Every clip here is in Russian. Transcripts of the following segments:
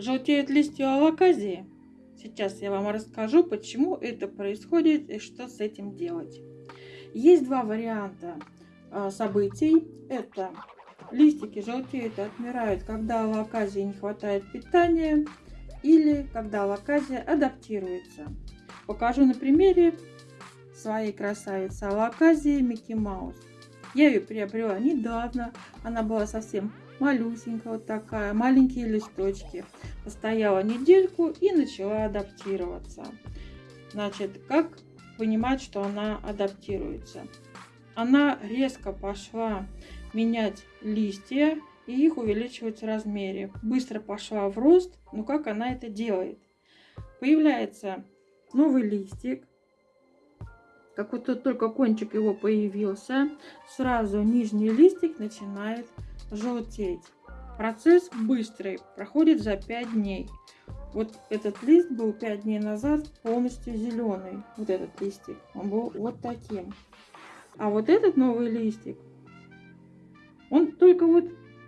желтеют листья алаказии. Сейчас я вам расскажу, почему это происходит и что с этим делать. Есть два варианта а, событий. Это листики желтеют и отмирают, когда алаказии не хватает питания или когда алаказия адаптируется. Покажу на примере своей красавицы алаказии Микки Маус. Я ее приобрела недавно. Она была совсем малюсенькая вот такая, маленькие листочки. Постояла недельку и начала адаптироваться. Значит, как понимать, что она адаптируется? Она резко пошла менять листья и их увеличивать в размере. Быстро пошла в рост, но как она это делает? Появляется новый листик, как вот только кончик его появился, сразу нижний листик начинает желтеть. Процесс быстрый, проходит за 5 дней. Вот этот лист был 5 дней назад полностью зеленый. Вот этот листик. Он был вот таким. А вот этот новый листик, он только вот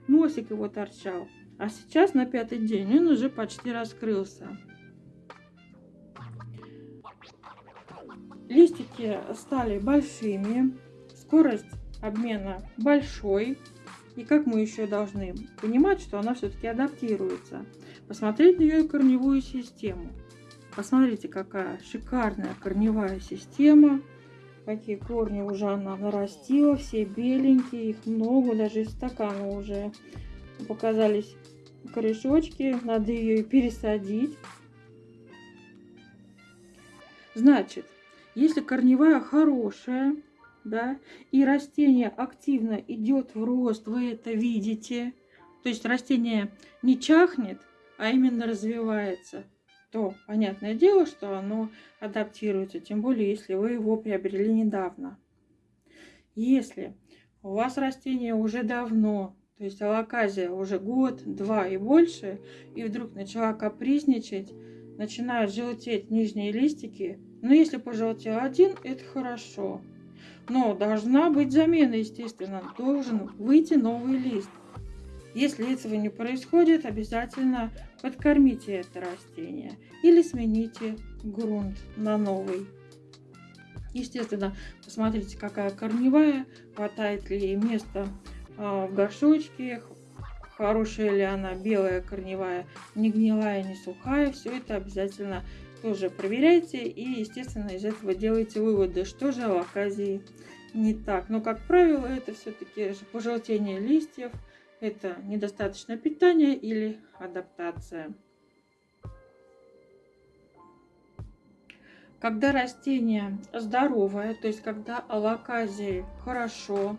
носик его торчал. А сейчас на пятый день он уже почти раскрылся. Листики стали большими, скорость обмена большой. И как мы еще должны понимать, что она все-таки адаптируется. Посмотреть на ее корневую систему. Посмотрите, какая шикарная корневая система. Какие корни уже она нарастила. Все беленькие, их много, даже из стакана уже показались корешочки. Надо ее пересадить. Значит, если корневая хорошая, да, и растение активно идет в рост, вы это видите, то есть растение не чахнет, а именно развивается, то понятное дело, что оно адаптируется, тем более, если вы его приобрели недавно. Если у вас растение уже давно, то есть алаказия уже год, два и больше, и вдруг начала капризничать, начинают желтеть нижние листики, но если пожелтел один, это хорошо. Но должна быть замена, естественно. Должен выйти новый лист. Если этого не происходит, обязательно подкормите это растение или смените грунт на новый. Естественно, посмотрите, какая корневая, хватает ли ей места а, в горшочке, хорошая ли она, белая корневая, не гнилая, не сухая. Все это обязательно тоже проверяйте и, естественно, из этого делайте выводы, что же в оказии не так. Но, как правило, это все-таки пожелтение листьев, это недостаточное питание или адаптация. Когда растение здоровое, то есть когда алаказии хорошо,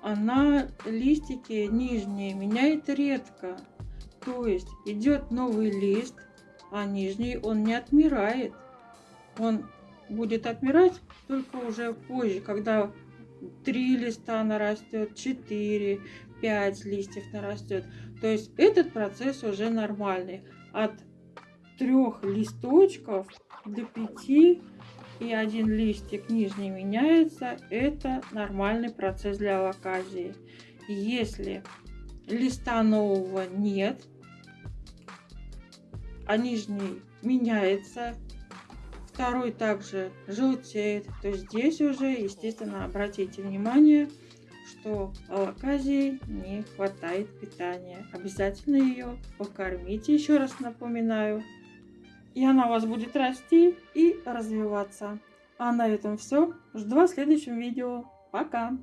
она листики нижние меняет редко. То есть идет новый лист, а нижний он не отмирает. Он будет отмирать только уже позже, когда три листа нарастет, 4, 5 листьев нарастет. То есть этот процесс уже нормальный. От трех листочков до 5 и один листик нижний меняется, это нормальный процесс для локазии. Если листа нового нет, а нижний меняется. Второй также желтеет. То здесь уже, естественно, обратите внимание, что алаказии не хватает питания. Обязательно ее покормите, еще раз напоминаю. И она у вас будет расти и развиваться. А на этом все. Жду вас в следующем видео. Пока!